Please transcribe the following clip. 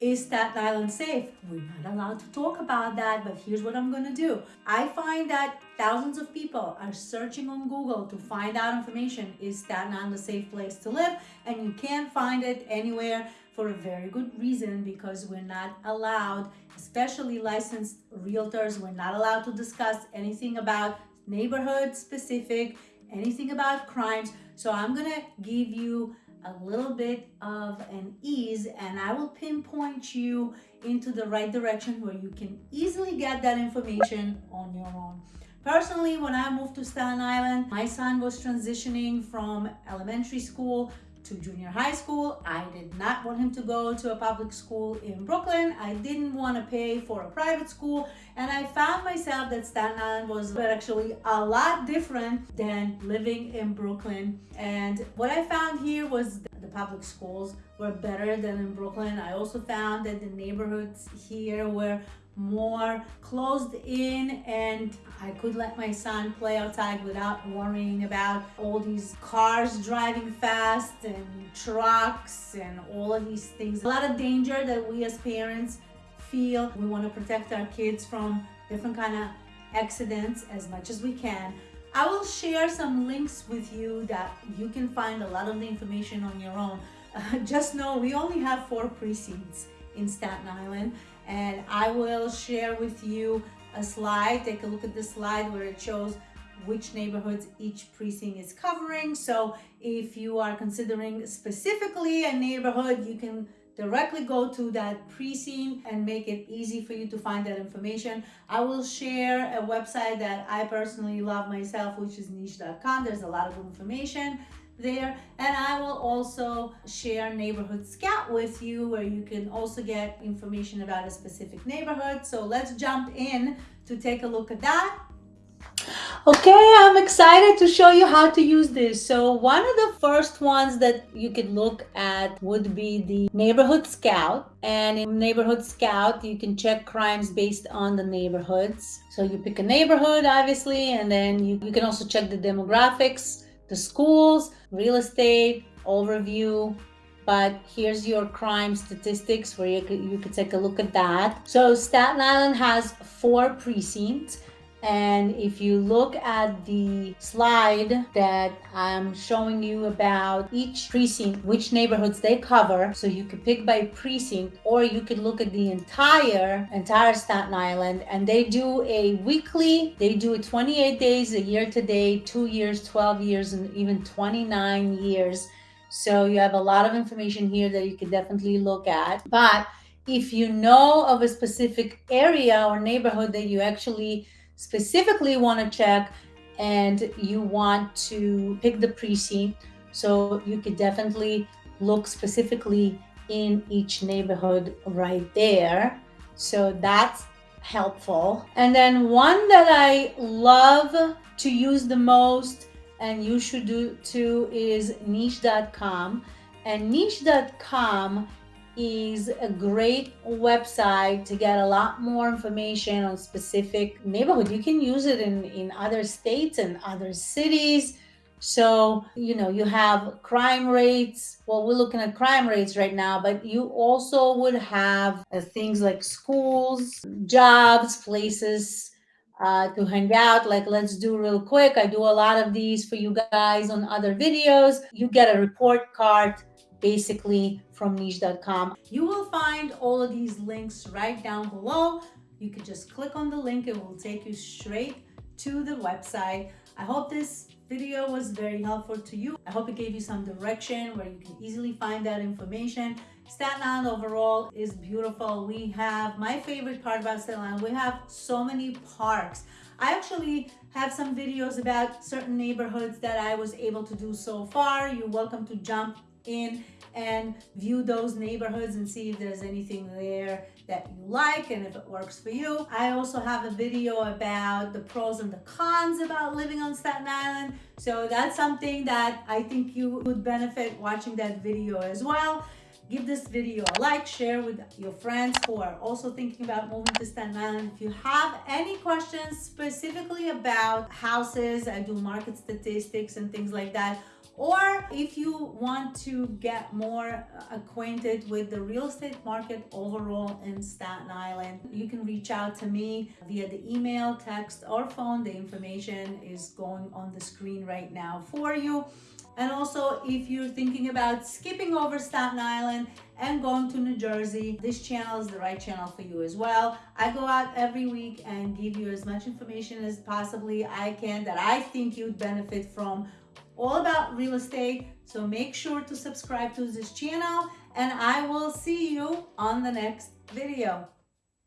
Is Staten Island safe? We're not allowed to talk about that, but here's what I'm gonna do. I find that thousands of people are searching on Google to find out information. Is Staten Island a safe place to live? And you can't find it anywhere for a very good reason because we're not allowed, especially licensed realtors, we're not allowed to discuss anything about neighborhood specific, anything about crimes. So I'm gonna give you a little bit of an ease and I will pinpoint you into the right direction where you can easily get that information on your own. Personally, when I moved to Staten Island, my son was transitioning from elementary school to junior high school. I did not want him to go to a public school in Brooklyn. I didn't want to pay for a private school. And I found myself that Staten Island was actually a lot different than living in Brooklyn. And what I found here was the public schools were better than in Brooklyn. I also found that the neighborhoods here were more closed in and I could let my son play outside without worrying about all these cars driving fast and trucks and all of these things. A lot of danger that we as parents feel. We want to protect our kids from different kind of accidents as much as we can. I will share some links with you that you can find a lot of the information on your own. Uh, just know we only have four precincts in Staten Island and I will share with you a slide. Take a look at the slide where it shows which neighborhoods each precinct is covering. So if you are considering specifically a neighborhood, you can directly go to that precinct and make it easy for you to find that information. I will share a website that I personally love myself, which is niche.com. There's a lot of information there and I will also share neighborhood scout with you where you can also get information about a specific neighborhood so let's jump in to take a look at that Okay, I'm excited to show you how to use this. So one of the first ones that you could look at would be the Neighborhood Scout. And in Neighborhood Scout, you can check crimes based on the neighborhoods. So you pick a neighborhood, obviously, and then you, you can also check the demographics the schools, real estate, overview, but here's your crime statistics where you could, you could take a look at that. So Staten Island has four precincts and if you look at the slide that I'm showing you about each precinct, which neighborhoods they cover, so you could pick by precinct, or you could look at the entire, entire Staten Island, and they do a weekly, they do it 28 days, a year to date, two years, 12 years, and even 29 years. So you have a lot of information here that you could definitely look at. But if you know of a specific area or neighborhood that you actually specifically want to check and you want to pick the precinct. So you could definitely look specifically in each neighborhood right there. So that's helpful. And then one that I love to use the most and you should do too is niche.com. And niche.com is a great website to get a lot more information on specific neighborhood. You can use it in, in other states and other cities. So, you know, you have crime rates. Well, we're looking at crime rates right now, but you also would have uh, things like schools, jobs, places uh, to hang out. Like, let's do real quick. I do a lot of these for you guys on other videos. You get a report card basically from niche.com. You will find all of these links right down below. You can just click on the link. It will take you straight to the website. I hope this video was very helpful to you. I hope it gave you some direction where you can easily find that information. Staten Island overall is beautiful. We have, my favorite part about Staten Island, we have so many parks. I actually have some videos about certain neighborhoods that I was able to do so far. You're welcome to jump in and view those neighborhoods and see if there's anything there that you like and if it works for you. I also have a video about the pros and the cons about living on Staten Island. So that's something that I think you would benefit watching that video as well. Give this video a like, share with your friends who are also thinking about moving to Staten Island. If you have any questions specifically about houses, I do market statistics and things like that, Or if you want to get more acquainted with the real estate market overall in Staten Island, you can reach out to me via the email, text, or phone. The information is going on the screen right now for you. And also, if you're thinking about skipping over Staten Island and going to New Jersey, this channel is the right channel for you as well. I go out every week and give you as much information as possibly I can that I think you'd benefit from all about real estate. So make sure to subscribe to this channel and I will see you on the next video.